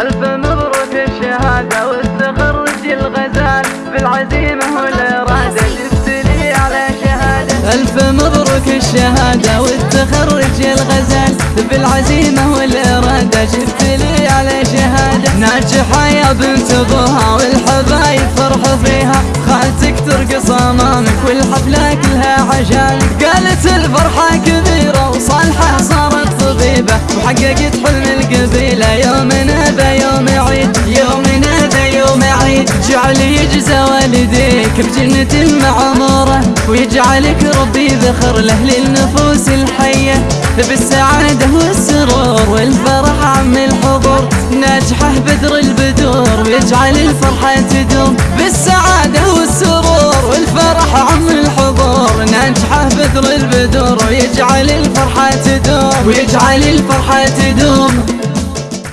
ألف مبروك الشهادة والتخرج الغزال بالعزيمة والإرادة. جبت لي على شهادة. ألف مبروك الشهادة والتخرج الغزال بالعزيمة والإرادة. جبت لي على شهادة. ناجحة يا بنت أبوها والحبايب فرحوا فيها. خالتك ترقص أمامك والحفلة كلها عشانك قالت الفرحة كبيرة وصالحة صارت طبيبة. وحققت حلم القبيلة. والديك بجنة معمورة ويجعلك ربي ذخر له للنفوس الحية. بالسعادة والسرور والفرح عم الحضور ناجحه بدر البدور ويجعل الفرحة تدوم بالسعادة والسرور والفرح عم الحضور ناجحه بدر البدور ويجعل الفرحة تدوم ويجعل الفرحة تدوم